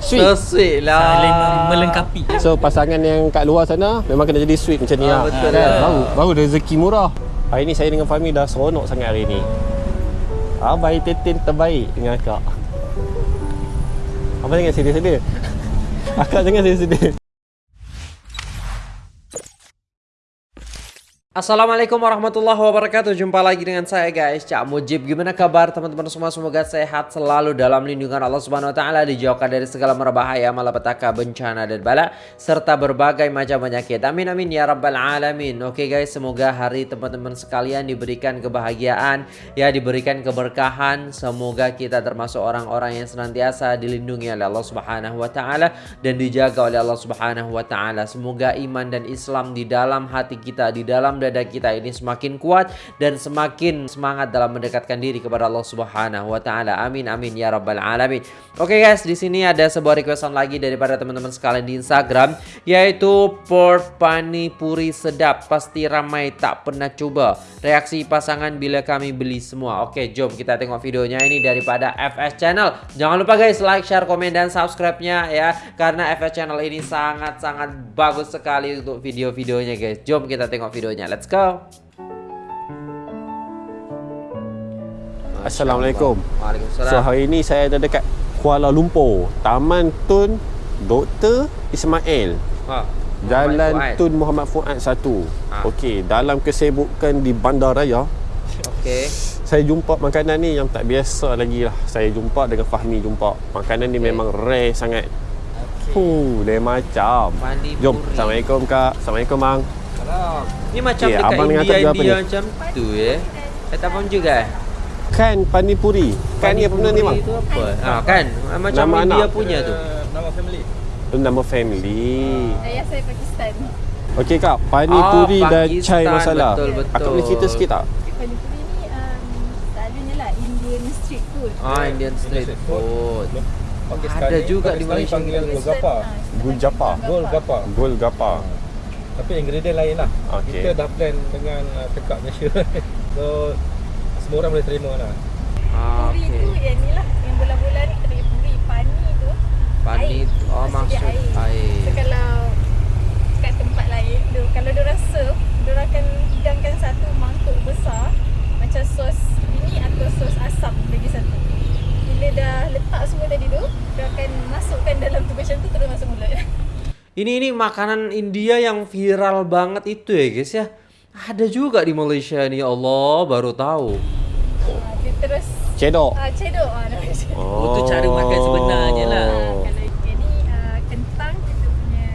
Sweet. So sweet lah. Saling melengkapi. So pasangan yang kat luar sana memang kena jadi sweet macam ni Ah, lah. betul kan? lah. Baru, baru rezeki murah. Hari ni saya dengan Fahmi dah seronok sangat hari ni. Abai tetin terbaik dengan akak. Abang jangan sedih-sedih. Akak jangan sedih-sedih. Assalamualaikum warahmatullahi wabarakatuh. Jumpa lagi dengan saya guys. Cak Mujib Gimana kabar teman-teman semua? Semoga sehat selalu dalam lindungan Allah Subhanahu Wa Taala Dijauhkan dari segala merbahaya Malapetaka, bencana dan bala Serta berbagai macam penyakit. Amin amin ya rabbal alamin. Oke guys semoga hari teman-teman sekalian Diberikan kebahagiaan Ya diberikan keberkahan. Semoga kita termasuk orang-orang yang senantiasa Dilindungi oleh Allah Subhanahu Wa Taala Dan dijaga oleh Allah Subhanahu Wa Taala. Semoga iman dan Islam di dalam hati kita Di dalam dada kita ini semakin kuat dan semakin semangat dalam mendekatkan diri kepada Allah Subhanahu wa taala. Amin amin ya rabbal alamin. Oke guys, di sini ada sebuah requestan lagi daripada teman-teman sekalian di Instagram yaitu pork pani puri sedap pasti ramai tak pernah coba. Reaksi pasangan bila kami beli semua. Oke, jom kita tengok videonya ini daripada FS Channel. Jangan lupa guys like, share, komen dan subscribe-nya ya karena FS Channel ini sangat-sangat bagus sekali untuk video-videonya guys. Jom kita tengok videonya. Let's go. Assalamualaikum. Waalaikumsalam. So hari ni saya ada dekat Kuala Lumpur, Taman Tun Dr. Ismail. Ha. Jalan Muhammad. Tun Muhammad Fuad 1. Ah. Okey, dalam kesibukan di bandaraya, Okey. saya jumpa makanan ni yang tak biasa lagi lah. Saya jumpa dengan Fahmi jumpa. Makanan ni Okey. memang rare sangat. Huh, lain macam. Pani Jom. puri. Assalamualaikum Kak. Assalamualaikum Mang. Ni macam Okey, dekat India India ni? macam tu ya. Saya tak faham juga. eh. Kan Pani Puri. Kan ni apa benda ni? Itu apa? Ha kan. Macam Nama India anak. punya tu. Nama family. Tu nama family. Ayah saya Pakistan. Okey Kak, Pani Oh, Puri dan chai masala. Betul, betul. Akak boleh cerita sikit tak? Pani puri ni um, selalunya lah Indian street food. Ah Indian street food. Pakistani, Ada juga di Malaysia. panggilan golgappa. Ah, Gulgappa. Golgappa. Golgappa. Tapi ingredient lain lah. Okey. Kita dah plan dengan uh, tekak Malaysia. so semua orang boleh terima lah. Ah, Puri tu okey. yang ni lah yang bola-bola ni kita panggil puri. Pani tu Pani air. tu. Oh Maksud dia maksud So air. kalau kat tempat lain tu kalau diorang serve, diorang akan hidangkan satu mangkuk besar macam sos ini atau sos asam lagi satu. Bila dah letak semua tadi tu, dia akan masukkan dalam tu macam tu. Ini ini makanan India yang viral banget itu ya guys ya. Ada juga di Malaysia nih ya Allah baru tahu. Ah, dia terus Cedok. ah cedok ah. Oh, tu cara makan sebenarnya lah. Ah, kalau yang ni uh, kentang kita punya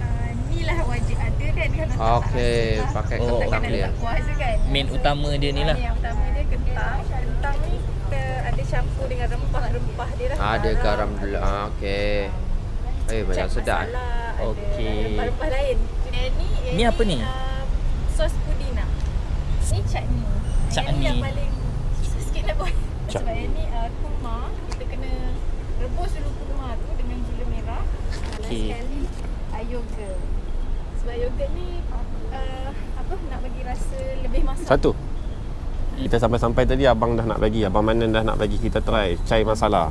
uh, ni lah wajib ada kan kalau tak Okey, pakai lah. kentang Takkan dia. kuah kan Main utama dia ni Ah, lah. ni yang utama dia kentang kentang ni kita ada campur dengan rempah-rempah dia lah Ada garam dulu. Ah, okey. Eh banyak Cak sedap. ada Okey. rempah-rempah lain yang ni yang Ni apa ni? uh, sos pudina ni chutney Chutney. ni yang paling susah sikit nak buat sebab yang ni uh, kurma kita kena rebus dulu kurma tu dengan gula merah last Okey. sekali uh, yogurt sebab yogurt ni uh, apa nak bagi rasa lebih masak Satu. Kita sampai-sampai tadi abang dah nak bagi, abang Manan dah nak bagi kita try chai masala.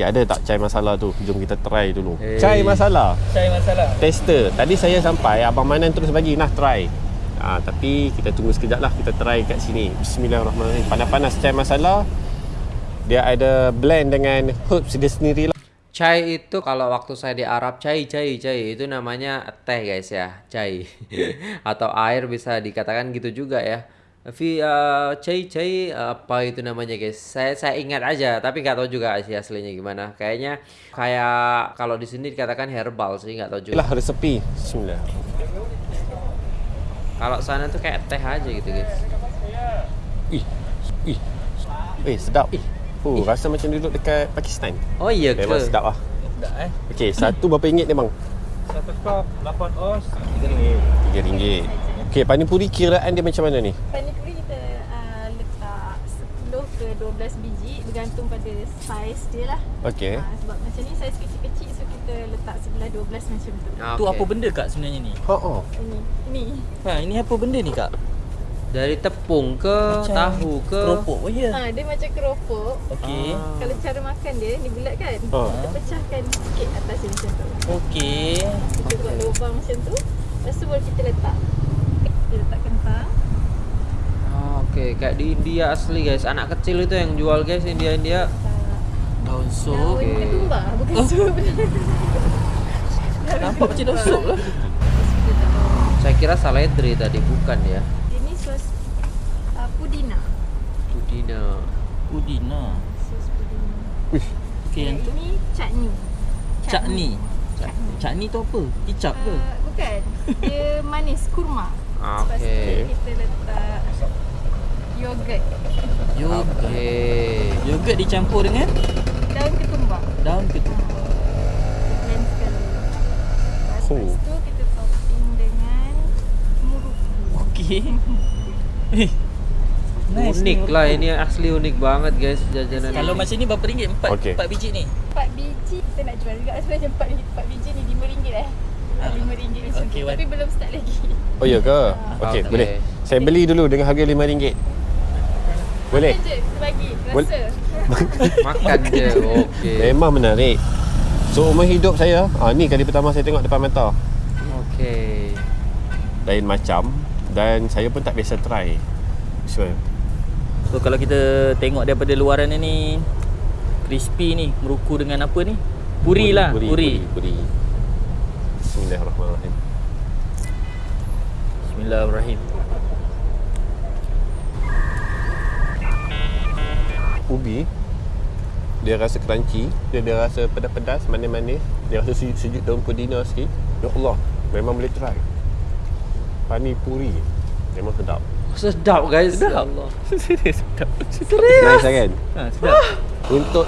Okey, ada tak chai masala tu? Jom kita try dulu. Eh. Chai masala. Cari masalah. Tester. Tadi saya sampai, abang Manan terus bagi, nah try. Ah, tapi kita tunggu sekejap lah kita try kat sini. Bismillahirrahmanirrahim. Panas-panas chai masala. Dia ada blend dengan herbs dia sendiri lah. Chai itu kalau waktu saya di Arab chai chai chai itu namanya teh guys ya chai atau air bisa dikatakan gitu juga ya. Fi uh, chai chai uh, apa itu namanya guys? Saya saya ingat aja tapi nggak tahu juga sih aslinya gimana. Kayaknya kayak kalau di sini dikatakan herbal sih nggak tahu juga. Itulah resepi. Bismillah. Kalau sana tuh kayak teh aja gitu guys. Ih. Ih. Eh, sedap. Ih. Oh, rasa macam duduk dekat Pakistan. Oh iya ke? Memang sedap lah. Tak eh. Okey, satu berapa ringgit ni bang? Satu cup 8 os 3 ringgit. Tiga ringgit. Okey, pani puri kiraan dia macam mana ni? Pani puri kita uh, letak 10 ke 12 biji bergantung pada saiz dia lah. Okey. Uh, sebab macam ni saiz kecil-kecil so kita letak sebelah 12 macam tu. Ah, Tu apa benda kak sebenarnya ni? Ha oh. Ini. Ini. Ha, ini apa benda ni kak? Dari tepung ke tahu ke? Keropok oh ya. Ha, dia macam keropok. Okey. Ah. Kalau cara makan dia ni bulat kan? Ha. Kita pecahkan sikit atas dia macam tu. Okey. Kita buat lubang macam tu. Lepas tu baru kita letak. Kita letak kentang. Ah, Okey, kat di India asli guys. Anak kecil itu yang jual guys India India. Daun daun sup. Okey. ketumbar bukan Oh. sup. Nampak macam daun sup lah. Saya kira saladri tadi bukan ya. Ini sos uh, pudina. Pudina. Udina. Sos pudina. Yang tu ini chutney. cakni. Chutney. Cakni tu apa? Kicap ke? Uh, bukan. Dia manis kurma. Ah, Lepas tu okey. kita letak yogurt. Yogurt. Okey. Yogurt dicampur dengan Daun ketumbar. daun ketumbar. Blend sekali. Lepas Oh. tu kita topping dengan muruku. Okey. Eh. Nice unik ni. lah ini asli unik banget guys jajanan. Kalau ini. macam ni berapa ringgit? Empat, Okey. empat biji ni? 4 biji kita nak jual juga sebenarnya 4, biji- 4 biji ni RM5 eh. Ah. RM5 macam Wan. Tapi belum start lagi. Oh ya ke? Okey, Okey. boleh. Saya beli dulu dengan harga RM5. Boleh? Makan je, kita bagi. Boleh. Rasa. makan je. Okey. Memang menarik. So umur hidup saya, ah ni kali pertama saya tengok depan mata. Okey. Lain macam dan saya pun tak biasa try. Sure. So kalau kita tengok daripada luaran ni crispy ni meruku dengan apa ni? Puri, lah, puri. puri. puri. Bismillahirrahmanirrahim. Bismillahirrahmanirrahim. Ubi dia rasa crunchy, dia ada rasa pedas-pedas, manis-manis, dia rasa sejuk, sejuk daun pudina sikit. Ya Allah, memang boleh try. Pani puri. Memang sedap. Sedap guys. Ya Sedap. Allah. sedap. Nice lah kan? Ha, sedap. Untuk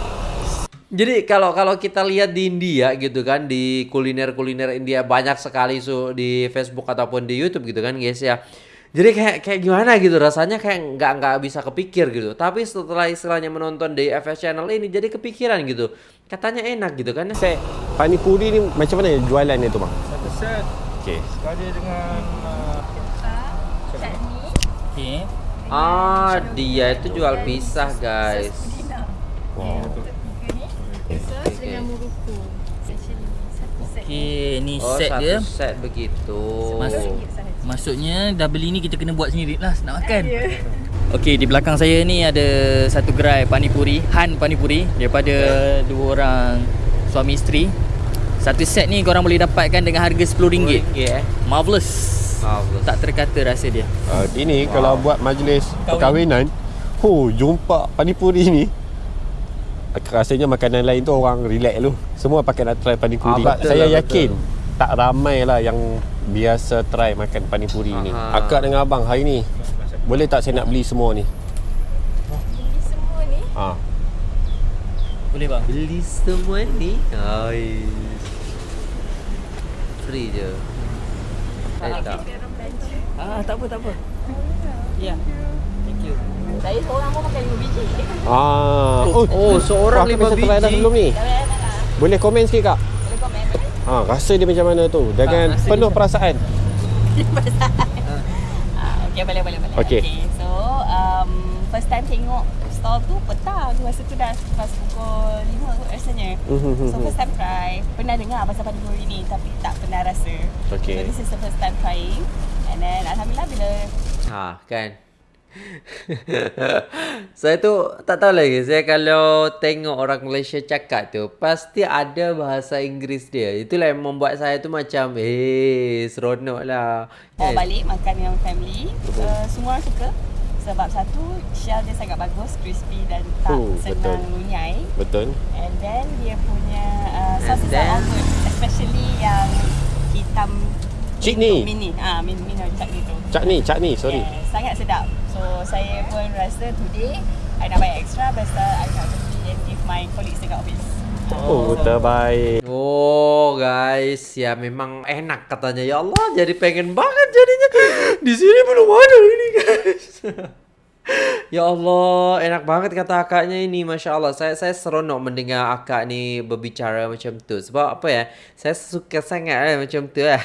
Jadi kalau kalau kita lihat di India gitu kan di kuliner-kuliner India banyak sekali so di Facebook ataupun di YouTube gitu kan guys ya. Jadi kayak kayak gimana gitu rasanya kayak nggak nggak bisa kepikir gitu. Tapi setelah istilahnya menonton di FS Channel ini jadi kepikiran gitu. Katanya enak gitu kan. set pani puri ni macam mana jualan dia tu bang? Satu set Okey. sekali dengan uh, chutney, Okey. Ah dia itu jual pisah guys. Wow. Okey, ni Oh set satu dia. set begitu. Masuk. RM1 sahaja. Maksudnya dah beli ni kita kena buat sendiri lah nak makan. Ya. Okey, di belakang saya ni ada satu gerai panipuri, Han Panipuri daripada dua orang suami isteri. Satu set ni korang boleh dapatkan dengan harga RM10. RM10 eh. Marvelous. Marvelous. Tak terkata rasa dia. Uh, ini wow. kalau buat majlis Kahwin. perkahwinan, oh jumpa panipuri ni. Rasanya makanan lain tu orang relax lu. Semua pakai nak try panipuri. Ah, betul saya lah, yakin tak ramai lah yang biasa try makan panipuri ni. Akak dengan abang hari ni boleh tak saya nak beli semua ni? Beli semua ni. Ha. Boleh bang? Beli semua ni. Hai. Free je. Eh tak. Ah, tak apa, tak apa. Ya. Yeah. Thank you. Saya seorang pun makan 5 biji. Ah. Oh, seorang lima biasa try dah biji. sebelum ni. Boleh komen sikit kak? Boleh komen. Ha, rasa dia macam mana tu? Dengan Ah, rasa penuh dia- perasaan. Ah, okay, boleh, boleh, boleh. Okey. So, um, first time tengok stall tu petang. Masa tu dah pas pukul 5 kot rasanya. Mhm, So, mhm. first time try. Pernah dengar pasal panipuri ni tapi tak pernah rasa. Okey. So, this is the first time trying. And then, Alhamdulillah bila Ha, kan. saya tu tak tahu lagi. Saya kalau tengok orang Malaysia cakap tu, pasti ada bahasa Inggeris dia. Itulah yang membuat saya tu macam, eh, seronok lah. bawa Kan? balik makan dengan family, uh, semua orang suka. Sebab satu, shell dia sangat bagus, crispy dan tak Oh, senang betul. lunyai. Betul. And then dia punya uh, And sauces then- are all good. Especially yang hitam Chutney. itu, Mini. Ah, min mini chutney tu. Cak ni, cak ni, sorry. Yeah, sangat sedap. So saya pun rasa today I nak bayar extra pasal I nak beli and give my colleagues dekat office. Oh, terbaik. Oh guys, ya memang enak katanya. Ya Allah, jadi pengen banget jadinya. Di sini belum ada ini guys. ya Allah, enak banget kata akaknya ini, masya Allah. Saya saya seronok mendengar akak ni berbicara macam tu. Sebab apa ya? Saya suka sangat eh, macam tu eh.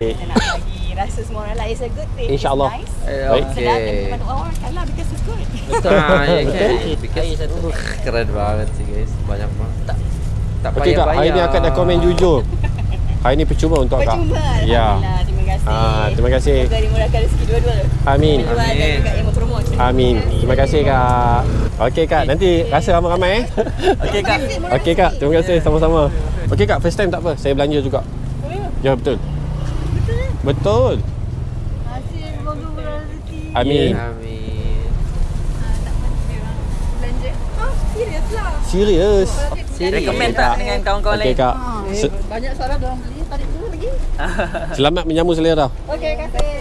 Bagi rasa semua orang like it's a good thing. InsyaAllah. Nice. Eh. Sedap dan Okay. banyak orang makan lah because it's good. Ah, ya kan? Air Because, satu. uh, keren banget sih guys. Banyak banget. Tak tak Okey kak, hari ni akak dah komen jujur. Hari ni percuma untuk akak. Percuma. Ya. Terima kasih. Ah, terima kasih. Semoga dimurahkan rezeki dua-dua. Amin. Jual dan Amin. juga yang mempromote. Amin. Terima kasih kak. Okey kak, nanti rasa ramai-ramai eh. Okey kak. Okey kak, terima kasih sama-sama. Okey kak, first time tak apa. Saya belanja juga. Ya betul. Betul. Hasil semoga berrezeki. Amin. Amin. Belanja. Ah, serius lah. Serius. Recommend tak dengan kawan-kawan Okey lain? kak. Se- Banyak soalan orang beli. Tarik lagi. Selamat menjamu selera. Okey, kasih.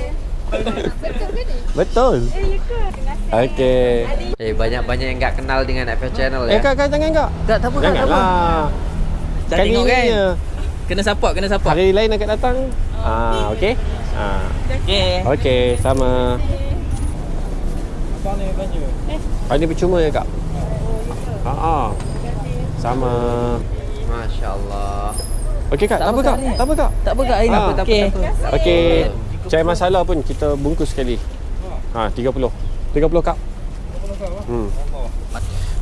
Betul ke ni? Betul. Eh, ya ke? Terima kasih. Okey. Eh banyak-banyak yang tak kenal dengan FS Channel Eh ya. kak, kak jangan kak. Tak, tak apa tak apa. Dah Kali tengok ni kan? Kena support, kena support. Hari lain akan datang. Ah, okey. Ah. Okey. Okey, sama. Abang ni belanja. Hari ni percuma ya kak? Ha ah. Sama. Masya Allah. Okey kak, tak, apa kak? Tak apa kak? Tak apa kak, hari ni. Ah. Okey. Okey. Cai masala pun kita bungkus sekali. Ha, 30. 30 kak. Hmm.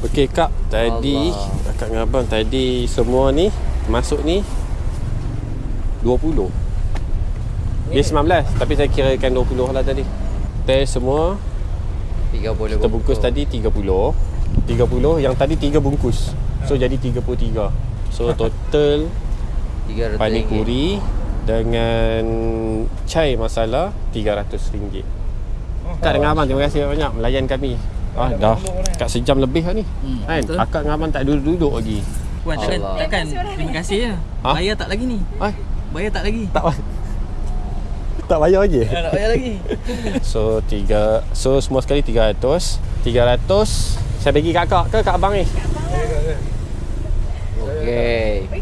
Okey kak, tadi Allah. akak dengan abang tadi semua ni masuk ni 20. Dia 19 tapi saya kirakan 20 lah tadi. Teh semua 30 kita bungkus tadi 30. 30 yang tadi 3 bungkus. So jadi 33. So total 300 pani ringgit. puri dengan chai masala RM300. Kak dengan abang terima kasih banyak melayan kami. Ah dah kat sejam lebih dah ni. Hmm, Kan? betul. Akak dengan abang tak duduk-duduk lagi. Puan, takkan, Allah. takkan. Terima kasih je. Ha? Bayar tak lagi ni? Ai, Bayar tak lagi? tak tak bayar lagi. Tak nak bayar lagi. So tiga so semua sekali 300. 300 saya bagi kat kak ke kat abang ni? Dekat abang. Yang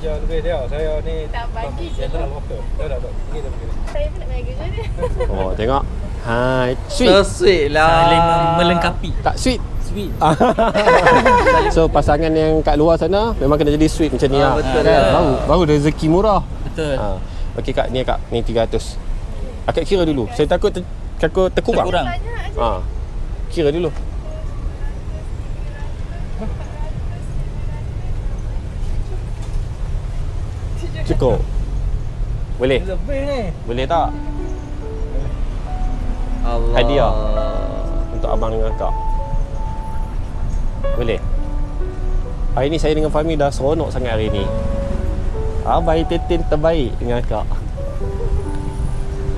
kerja lebih dia. Saya ni Tak bagi je. General worker. Dah dah dah. Pergi dah pergi. Saya pun nak bagi kerja dia. Oh tengok. Ha, sweet. So sweet lah. Saling melengkapi. tak sweet. Sweet. so pasangan yang kat luar sana memang kena jadi sweet macam ni Ah, lah. betul kan? lah. Baru baru rezeki murah. Betul. Ha. Okey kak, ni kak, ni 300. Akak kira dulu. Saya takut ter, takut terkurang. Terkurang. Ha. Kira dulu. Cukup. Boleh? Ni. Boleh tak? Allah. Hadiah. Untuk abang dengan kak. Boleh? Hari ni saya dengan Fahmi dah seronok sangat hari ni. Abang entertain terbaik dengan akak.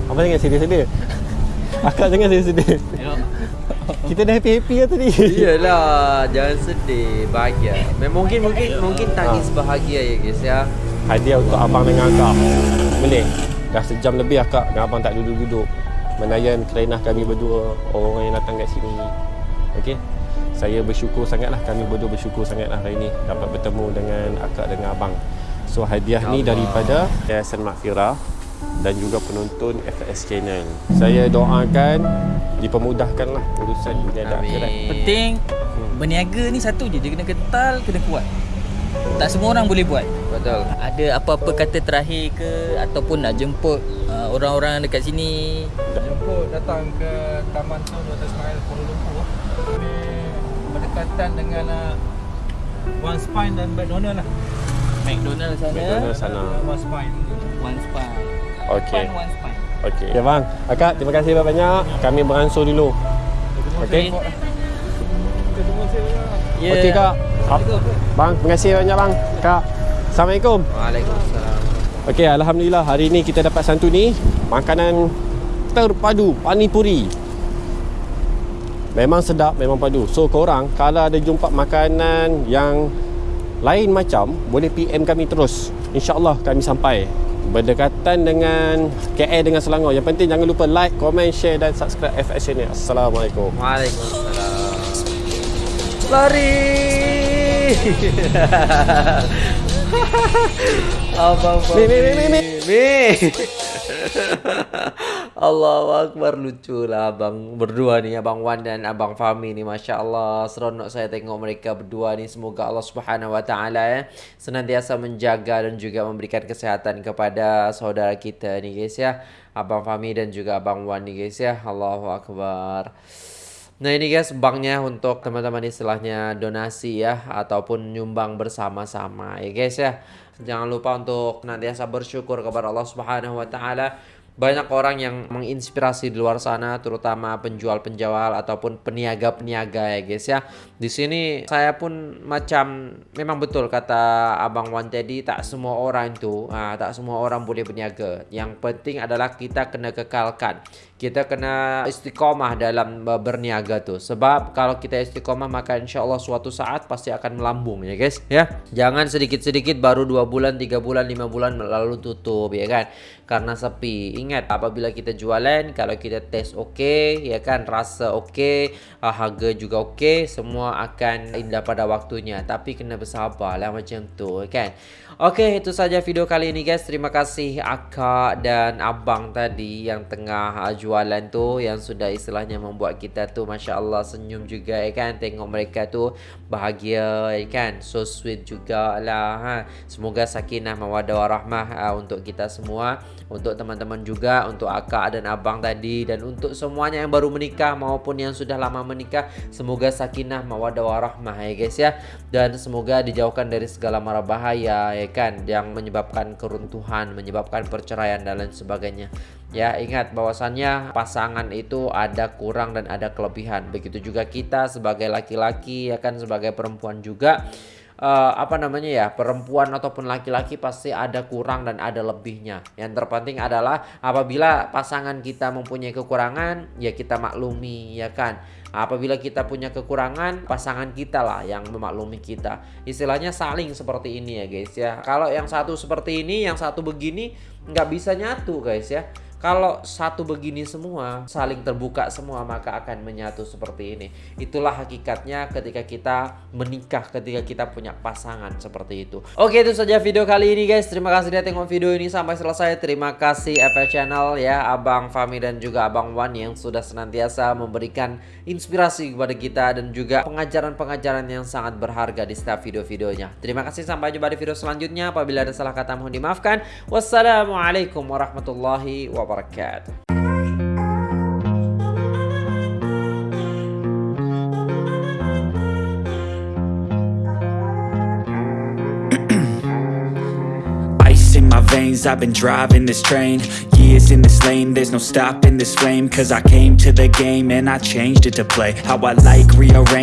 Abang jangan sedih-sedih. Akak jangan sedih-sedih. Kita dah happy-happy lah tadi. Iyalah, jangan sedih, bahagia. Mungkin mungkin mungkin tangis bahagia ya guys ya. Hadiah untuk abang dengan akak. Boleh? Dah sejam lebih akak dengan abang tak duduk-duduk. Menayan kerenah kami berdua, orang yang datang kat sini. Okey? Saya bersyukur sangatlah, kami berdua bersyukur sangatlah hari ni dapat bertemu dengan akak dengan abang. So hadiah ni Allah. daripada Yayasan Makfirah dan juga penonton FS Channel. Saya doakan dipermudahkanlah urusan dunia dan akhirat. Penting berniaga ni satu je. Dia kena kental, kena kuat. Tak semua orang boleh buat. Betul. Ada apa-apa kata terakhir ke ataupun nak jemput uh, orang-orang dekat sini Jemput datang ke Taman Tun Dr. Ismail Kuala Lumpur. Kami berdekatan dengan uh, One Spine dan McDonald lah. McDonald sana McDonald sana. One Spine. One Spine Okey. One Spine Okey. Ya bang. Akak terima kasih banyak. Kami beransur dulu. Okey. Ya Okey kak. Bang, terima kasih banyak bang. Kak. Assalamualaikum. Waalaikumsalam. Okey, alhamdulillah hari ni kita dapat santuni makanan terpadu pani puri. Memang sedap, memang padu. So korang kalau ada jumpa makanan yang lain macam boleh PM kami terus. InsyaAllah kami sampai berdekatan dengan KL dengan Selangor. Yang penting jangan lupa like, komen, share dan subscribe FS ni. Assalamualaikum. Waalaikumsalam. Lari. Abang Mi, mi, mi, mi, mi. Mi. Allahu Akbar. Lucu lah abang. Berdua ni Abang Wan dan Abang Fahmi ni Masya Allah seronok saya tengok mereka berdua ni. Semoga Allah Subhanahu Wa Taala ya Senantiasa menjaga dan juga memberikan kesehatan kepada saudara kita ni guys ya. Abang Fahmi dan juga Abang Wan ni guys ya. Allahu Akbar Nah ini guys banknya untuk teman-teman istilahnya donasi ya Ataupun nyumbang bersama-sama ya guys ya Jangan lupa untuk nantiasa bersyukur kepada Allah Subhanahu Wa Taala banyak orang yang menginspirasi di luar sana terutama penjual-penjual ataupun peniaga-peniaga ya guys ya. Di sini saya pun macam memang betul kata Abang Wan tadi tak semua orang itu ah, tak semua orang boleh berniaga. Yang penting adalah kita kena kekalkan. Kita kena istiqomah dalam berniaga tuh. Sebab kalau kita istiqomah maka insya Allah suatu saat pasti akan melambung ya guys ya. Jangan sedikit-sedikit baru dua bulan, tiga bulan, lima bulan lalu tutup ya kan. Karena sepi ingat apabila kita jualan kalau kita tes oke okay, ya kan rasa oke okay, uh, harga juga oke okay, semua akan indah pada waktunya tapi kena bersabar lah macam tu kan oke okay, itu saja video kali ini guys terima kasih akak dan abang tadi yang tengah uh, jualan tu yang sudah istilahnya membuat kita tu Masya Allah senyum juga ya kan? Tengok mereka tu bahagia ya kan? So sweet juga lah ha. semoga sakinah mawadah warahmah uh, untuk kita semua untuk teman-teman juga untuk akak dan abang tadi dan untuk semuanya yang baru menikah maupun yang sudah lama menikah semoga sakinah mawaddah warahmah ya guys ya. Dan semoga dijauhkan dari segala mara bahaya ya kan? Yang menyebabkan keruntuhan menyebabkan perceraian dan lain sebagainya ya ingat bahwasannya pasangan itu ada kurang dan ada kelebihan. Begitu juga kita sebagai laki-laki ya kan sebagai perempuan juga uh, apa namanya ya perempuan ataupun laki-laki pasti ada kurang dan ada lebihnya. Yang terpenting adalah apabila pasangan kita mempunyai kekurangan ya kita maklumi ya kan. Apabila kita punya kekurangan pasangan kita lah yang memaklumi kita. Istilahnya saling seperti ini ya guys ya. Kalau yang satu seperti ini yang satu begini nggak bisa nyatu guys ya kalau satu begini semua, saling terbuka semua, maka akan menyatu seperti ini. Itulah hakikatnya ketika kita menikah, ketika kita punya pasangan seperti itu. Oke, itu saja video kali ini guys. Terima kasih sudah tengok video ini sampai selesai. Terima kasih FL Channel ya, Abang Fami dan juga Abang Wan yang sudah senantiasa memberikan inspirasi kepada kita dan juga pengajaran-pengajaran yang sangat berharga di setiap video-videonya. Terima kasih sampai jumpa di video selanjutnya. Apabila ada salah kata mohon dimaafkan. Wassalamualaikum warahmatullahi wabarakatuh. Ice in my veins, I've been driving this train. Years in this lane, there's no stopping this flame. Cause I came to the game and I changed it to play. How I like, rearrange